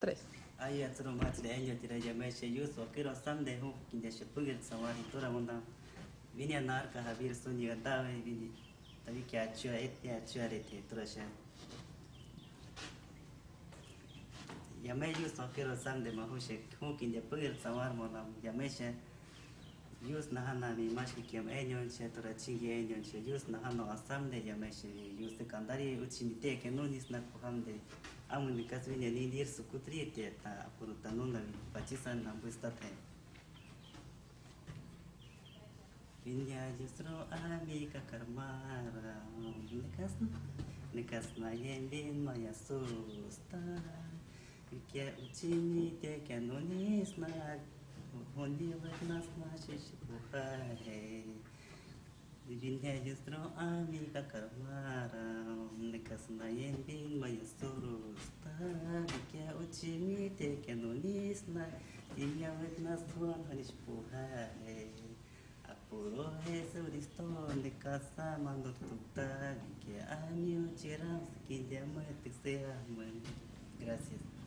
Tres. Aí entra no mate de Helio, tira de mexe, eu só quero samde hu, que deixa punga de samari, tora munda. Vini a narca, Javier, suni, gandava, vini. Tavi que atua, ete, atua, rete, trouxa. Yame eu só quero samde mahushe, hu, que de punga de samar, mona, yamexe. Yus nahana mi mashi kiam enyon che tora chingi enyon che yus nahano asamde yamexe, yus de kandari uchi mi te que nunis na kuhamde. Yus amune kasvenya nindir sukutriete ta apurutanunda pachisan nambustaten. Меня дистро амика кармара, некасна, некасна ембин моя суста. Веке учините кенуни знак, Вонилых нас значит пухаре. Меня дистро амика кармара, некасна ембин te que no lisma, y mi abed nas duan harish pujare. Eh, Apuro es el listón de casa mandó tu tal, que a mí uchiram se que a muerte sea muerte. Gracias.